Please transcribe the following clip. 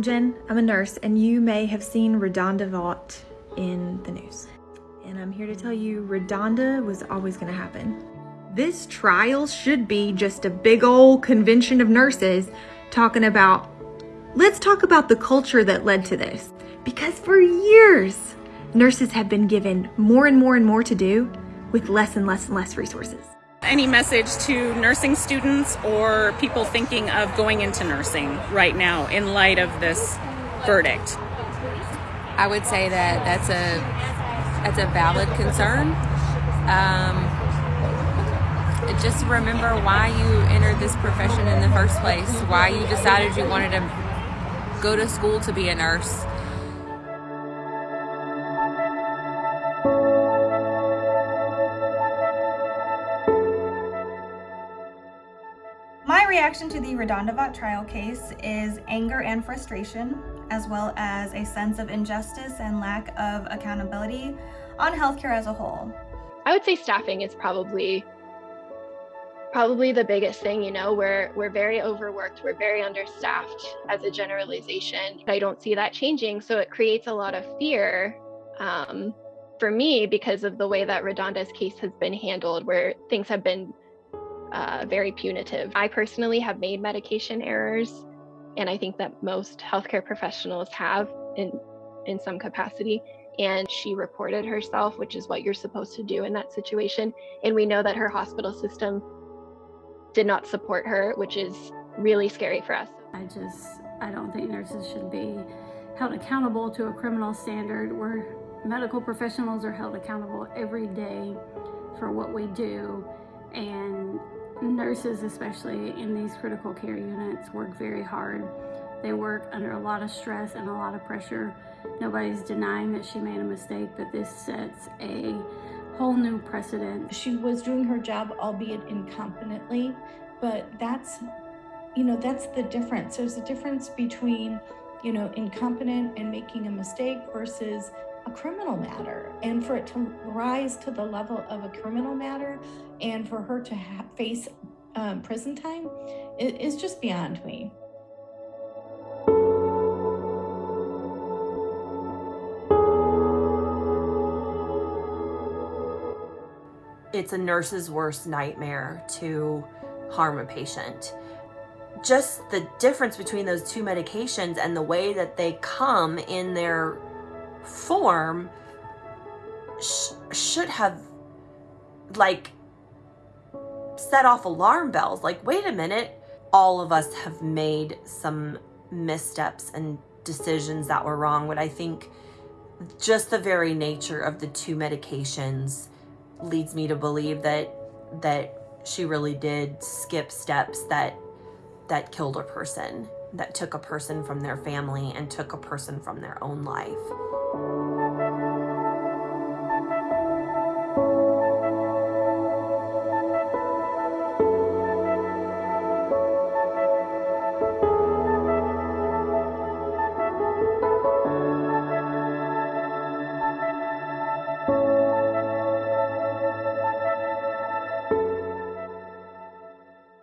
I'm Jen, I'm a nurse, and you may have seen Redonda Vaught in the news. And I'm here to tell you Redonda was always gonna happen. This trial should be just a big old convention of nurses talking about, let's talk about the culture that led to this. Because for years, nurses have been given more and more and more to do with less and less and less resources. Any message to nursing students or people thinking of going into nursing right now in light of this verdict? I would say that that's a that's a valid concern. Um, just remember why you entered this profession in the first place, why you decided you wanted to go to school to be a nurse. My reaction to the Redonda Vaught trial case is anger and frustration, as well as a sense of injustice and lack of accountability on healthcare as a whole. I would say staffing is probably probably the biggest thing you know we're we're very overworked we're very understaffed as a generalization i don't see that changing so it creates a lot of fear um, for me because of the way that redonda's case has been handled where things have been uh, very punitive i personally have made medication errors and i think that most healthcare professionals have in in some capacity and she reported herself which is what you're supposed to do in that situation and we know that her hospital system did not support her, which is really scary for us. I just, I don't think nurses should be held accountable to a criminal standard where medical professionals are held accountable every day for what we do. And nurses, especially in these critical care units, work very hard. They work under a lot of stress and a lot of pressure. Nobody's denying that she made a mistake, but this sets a whole new precedent. She was doing her job, albeit incompetently, but that's, you know, that's the difference. There's a difference between, you know, incompetent and making a mistake versus criminal matter. And for it to rise to the level of a criminal matter and for her to face um, prison time is just beyond me. it's a nurse's worst nightmare to harm a patient. Just the difference between those two medications and the way that they come in their form sh should have like set off alarm bells. Like, wait a minute. All of us have made some missteps and decisions that were wrong. But I think just the very nature of the two medications leads me to believe that that she really did skip steps that that killed a person, that took a person from their family and took a person from their own life.